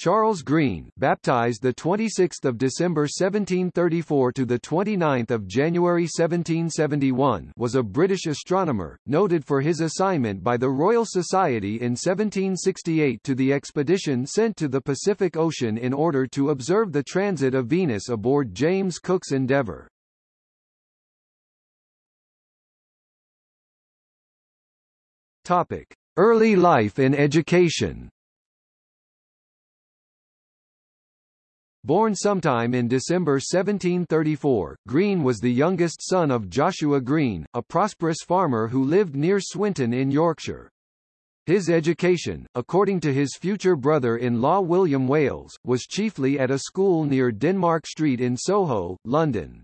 Charles Green, baptized the 26th of December 1734 to the 29th of January 1771, was a British astronomer, noted for his assignment by the Royal Society in 1768 to the expedition sent to the Pacific Ocean in order to observe the transit of Venus aboard James Cook's Endeavour. Topic: Early life and education. Born sometime in December 1734, Green was the youngest son of Joshua Green, a prosperous farmer who lived near Swinton in Yorkshire. His education, according to his future brother-in-law William Wales, was chiefly at a school near Denmark Street in Soho, London.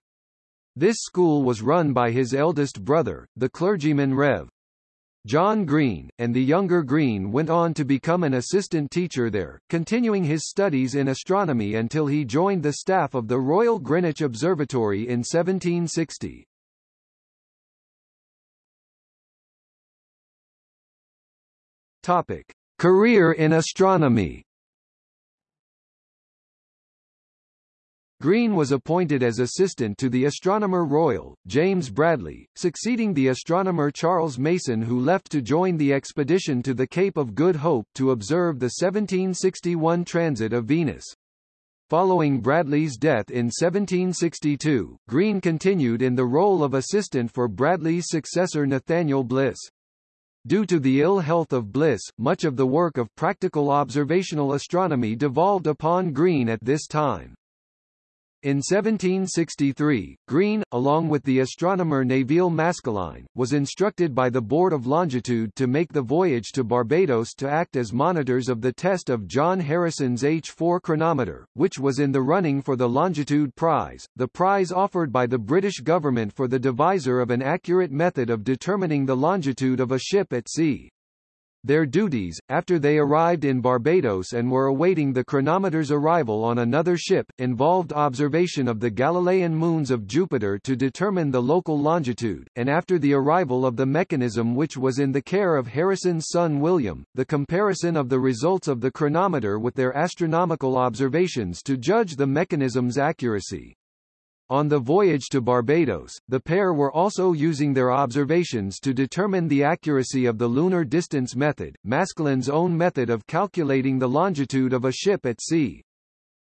This school was run by his eldest brother, the clergyman Rev. John Green, and the younger Green went on to become an assistant teacher there, continuing his studies in astronomy until he joined the staff of the Royal Greenwich Observatory in 1760. Topic: Career in astronomy Green was appointed as assistant to the Astronomer Royal, James Bradley, succeeding the astronomer Charles Mason who left to join the expedition to the Cape of Good Hope to observe the 1761 transit of Venus. Following Bradley's death in 1762, Green continued in the role of assistant for Bradley's successor Nathaniel Bliss. Due to the ill health of Bliss, much of the work of practical observational astronomy devolved upon Green at this time. In 1763, Green, along with the astronomer Nevil Maskelyne, was instructed by the Board of Longitude to make the voyage to Barbados to act as monitors of the test of John Harrison's H4 chronometer, which was in the running for the Longitude Prize, the prize offered by the British government for the deviser of an accurate method of determining the longitude of a ship at sea. Their duties, after they arrived in Barbados and were awaiting the chronometer's arrival on another ship, involved observation of the Galilean moons of Jupiter to determine the local longitude, and after the arrival of the mechanism which was in the care of Harrison's son William, the comparison of the results of the chronometer with their astronomical observations to judge the mechanism's accuracy. On the voyage to Barbados, the pair were also using their observations to determine the accuracy of the lunar distance method, Maskelyne's own method of calculating the longitude of a ship at sea.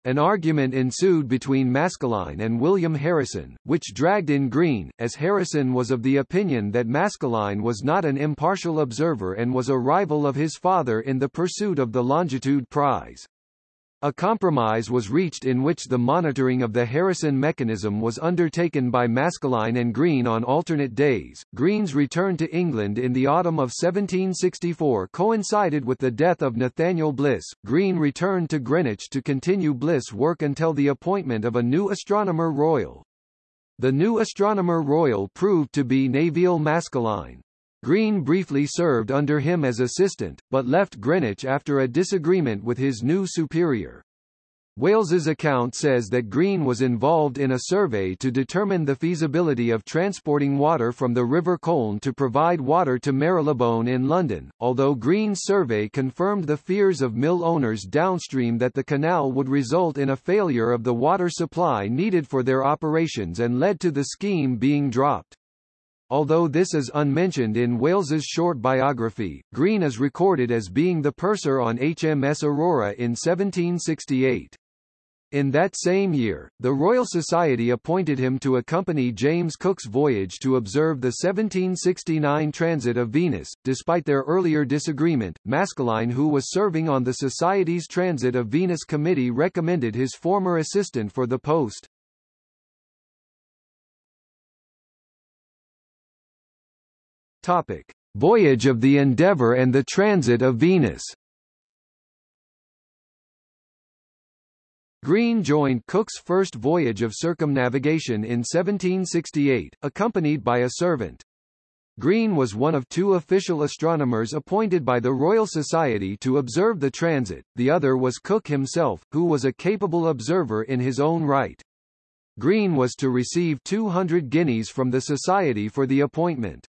An argument ensued between Maskelyne and William Harrison, which dragged in Green, as Harrison was of the opinion that Maskelyne was not an impartial observer and was a rival of his father in the pursuit of the longitude prize. A compromise was reached in which the monitoring of the Harrison mechanism was undertaken by Maskelyne and Green on alternate days. Green's return to England in the autumn of 1764 coincided with the death of Nathaniel Bliss. Green returned to Greenwich to continue Bliss' work until the appointment of a new astronomer royal. The new astronomer royal proved to be Nevil Maskelyne. Green briefly served under him as assistant, but left Greenwich after a disagreement with his new superior. Wales's account says that Green was involved in a survey to determine the feasibility of transporting water from the River Colne to provide water to Marylebone in London, although Green's survey confirmed the fears of mill owners downstream that the canal would result in a failure of the water supply needed for their operations and led to the scheme being dropped. Although this is unmentioned in Wales's short biography, Green is recorded as being the purser on HMS Aurora in 1768. In that same year, the Royal Society appointed him to accompany James Cook's voyage to observe the 1769 transit of Venus. Despite their earlier disagreement, Maskelyne who was serving on the Society's Transit of Venus Committee recommended his former assistant for the post. Topic: Voyage of the Endeavour and the Transit of Venus. Green joined Cook's first voyage of circumnavigation in 1768, accompanied by a servant. Green was one of two official astronomers appointed by the Royal Society to observe the transit, the other was Cook himself, who was a capable observer in his own right. Green was to receive 200 guineas from the Society for the appointment.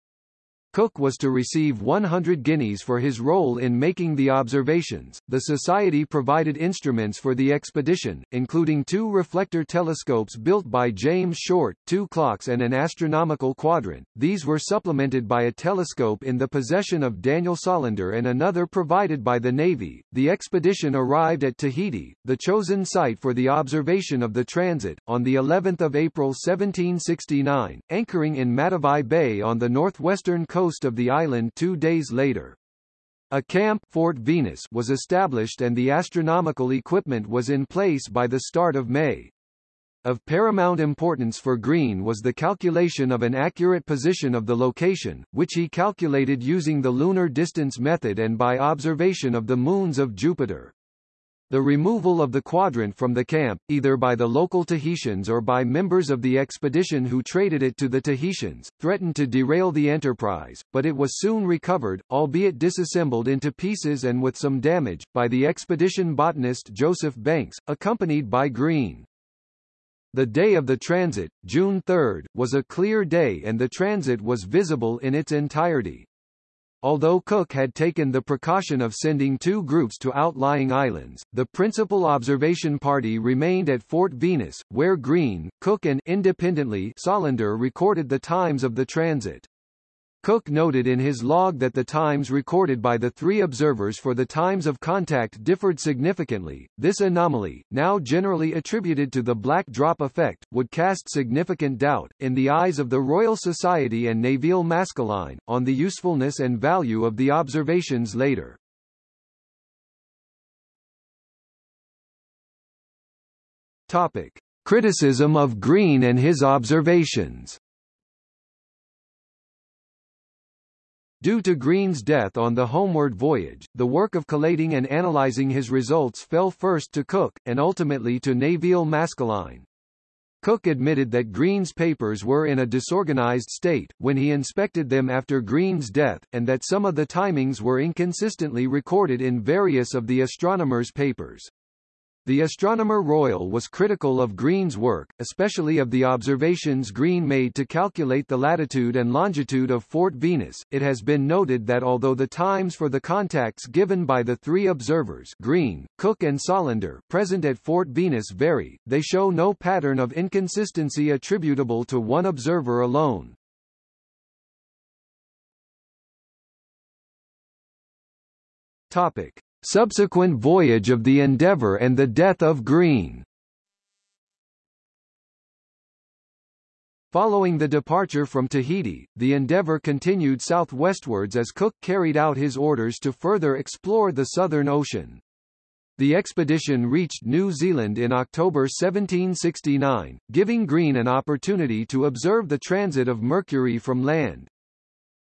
Cook was to receive 100 guineas for his role in making the observations. The Society provided instruments for the expedition, including two reflector telescopes built by James Short, two clocks and an astronomical quadrant. These were supplemented by a telescope in the possession of Daniel Solander and another provided by the Navy. The expedition arrived at Tahiti, the chosen site for the observation of the transit, on the 11th of April 1769, anchoring in Matavai Bay on the northwestern coast coast of the island two days later. A camp Fort Venus was established and the astronomical equipment was in place by the start of May. Of paramount importance for Green was the calculation of an accurate position of the location, which he calculated using the lunar distance method and by observation of the moons of Jupiter. The removal of the quadrant from the camp, either by the local Tahitians or by members of the expedition who traded it to the Tahitians, threatened to derail the enterprise, but it was soon recovered, albeit disassembled into pieces and with some damage, by the expedition botanist Joseph Banks, accompanied by Green. The day of the transit, June 3, was a clear day and the transit was visible in its entirety. Although Cook had taken the precaution of sending two groups to outlying islands, the principal observation party remained at Fort Venus, where Green, Cook and independently Solander recorded the times of the transit. Cook noted in his log that the times recorded by the three observers for the times of contact differed significantly. This anomaly, now generally attributed to the black drop effect, would cast significant doubt, in the eyes of the Royal Society and Nevil Maskelyne, on the usefulness and value of the observations later. Topic. Criticism of Green and his observations Due to Green's death on the homeward voyage, the work of collating and analyzing his results fell first to Cook, and ultimately to Nevil Maskelyne. Cook admitted that Green's papers were in a disorganized state, when he inspected them after Green's death, and that some of the timings were inconsistently recorded in various of the astronomer's papers. The Astronomer Royal was critical of Green's work, especially of the observations Green made to calculate the latitude and longitude of Fort Venus. It has been noted that although the times for the contacts given by the three observers Green, Cook and Solander present at Fort Venus vary, they show no pattern of inconsistency attributable to one observer alone. Topic. Subsequent voyage of the Endeavour and the death of Green Following the departure from Tahiti, the Endeavour continued southwestwards as Cook carried out his orders to further explore the Southern Ocean. The expedition reached New Zealand in October 1769, giving Green an opportunity to observe the transit of Mercury from land.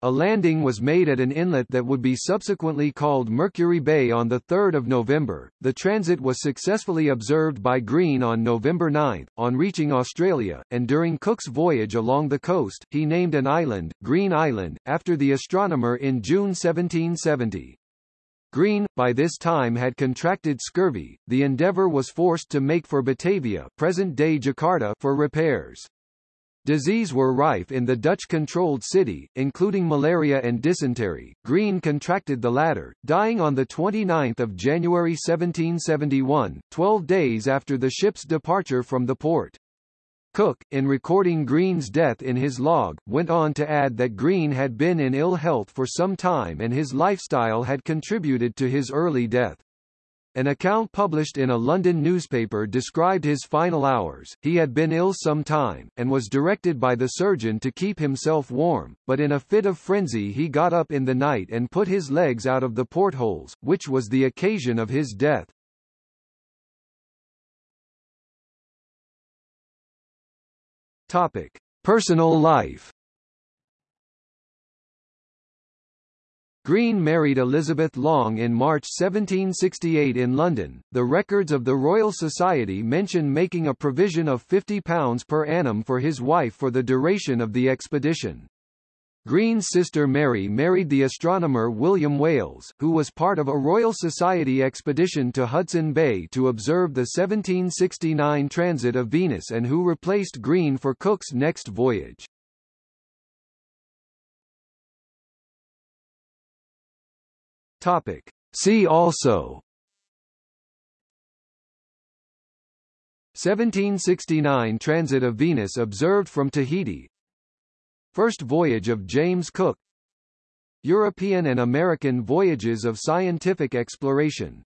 A landing was made at an inlet that would be subsequently called Mercury Bay on 3 November. The transit was successfully observed by Green on November 9, on reaching Australia, and during Cook's voyage along the coast, he named an island, Green Island, after the astronomer in June 1770. Green, by this time had contracted scurvy. The Endeavour was forced to make for Batavia, present-day Jakarta, for repairs. Disease were rife in the Dutch-controlled city, including malaria and dysentery. Green contracted the latter, dying on 29 January 1771, 12 days after the ship's departure from the port. Cook, in recording Green's death in his log, went on to add that Green had been in ill health for some time and his lifestyle had contributed to his early death. An account published in a London newspaper described his final hours. He had been ill some time, and was directed by the surgeon to keep himself warm, but in a fit of frenzy he got up in the night and put his legs out of the portholes, which was the occasion of his death. Topic: Personal life. Green married Elizabeth Long in March 1768 in London. The records of the Royal Society mention making a provision of £50 per annum for his wife for the duration of the expedition. Green's sister Mary married the astronomer William Wales, who was part of a Royal Society expedition to Hudson Bay to observe the 1769 transit of Venus and who replaced Green for Cook's next voyage. Topic. See also. 1769 Transit of Venus observed from Tahiti. First voyage of James Cook. European and American voyages of scientific exploration